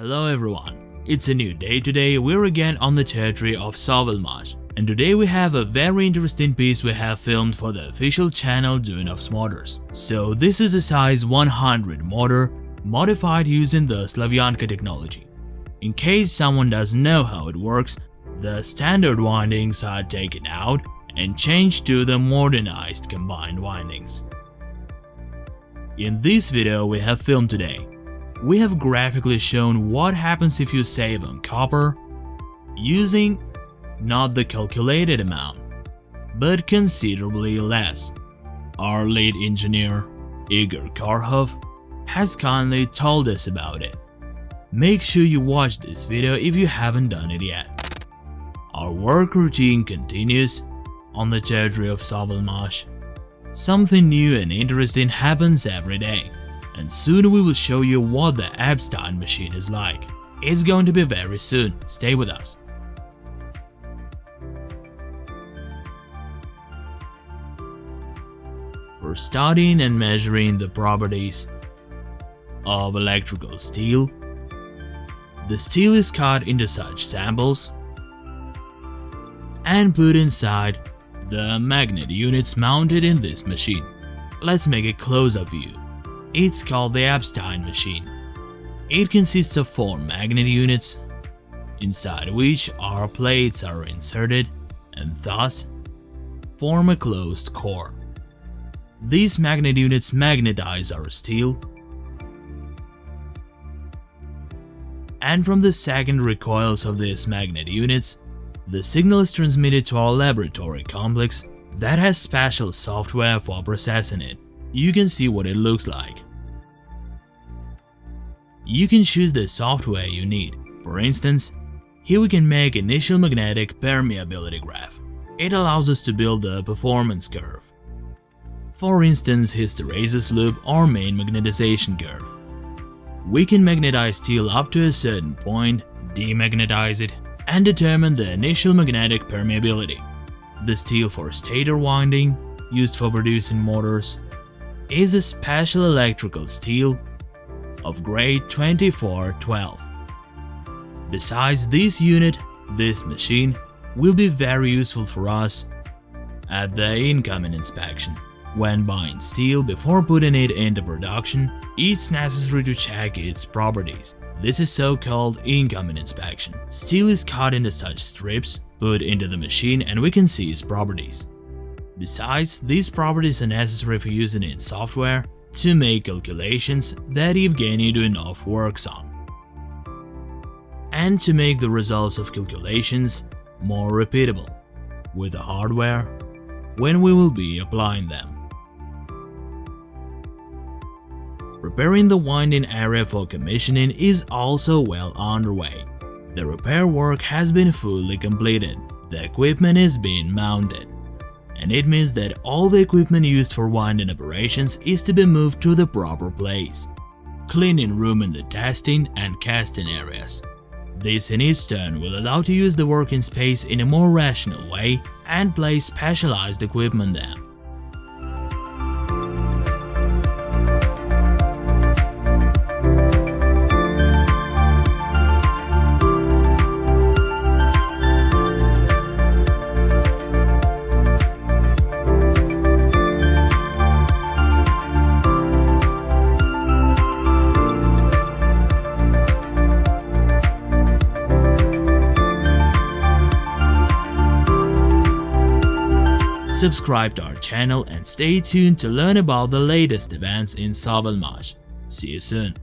Hello everyone, it's a new day today, we're again on the territory of Sovelmash and today we have a very interesting piece we have filmed for the official channel Duyunov Motors. So this is a size 100 motor, modified using the Slavyanka technology. In case someone doesn't know how it works, the standard windings are taken out and changed to the modernized combined windings. In this video we have filmed today, we have graphically shown what happens if you save on copper using not the calculated amount, but considerably less. Our lead engineer, Igor Karhov, has kindly told us about it. Make sure you watch this video if you haven't done it yet. Our work routine continues on the territory of Sovelmash. Something new and interesting happens every day and soon we will show you what the Epstein machine is like. It's going to be very soon, stay with us. For studying and measuring the properties of electrical steel, the steel is cut into such samples and put inside the magnet units mounted in this machine. Let's make a close-up view. It's called the Epstein machine. It consists of four magnet units, inside which our plates are inserted and thus form a closed core. These magnet units magnetize our steel and from the secondary coils of these magnet units, the signal is transmitted to our laboratory complex that has special software for processing it you can see what it looks like. You can choose the software you need. For instance, here we can make initial magnetic permeability graph. It allows us to build the performance curve. For instance, hysteresis loop or main magnetization curve. We can magnetize steel up to a certain point, demagnetize it, and determine the initial magnetic permeability. The steel for stator winding, used for producing motors, is a special electrical steel of grade 2412. Besides this unit, this machine will be very useful for us at the incoming inspection. When buying steel before putting it into production, it's necessary to check its properties. This is so-called incoming inspection. Steel is cut into such strips, put into the machine and we can see its properties. Besides, these properties are necessary for using it in software to make calculations that Evgeny Duyunov works on, and to make the results of calculations more repeatable with the hardware when we will be applying them. Preparing the winding area for commissioning is also well underway. The repair work has been fully completed, the equipment is being mounted and it means that all the equipment used for winding operations is to be moved to the proper place. Cleaning room in the testing and casting areas. This in its turn will allow to use the working space in a more rational way and place specialized equipment there. Subscribe to our channel and stay tuned to learn about the latest events in Sovelmash. See you soon.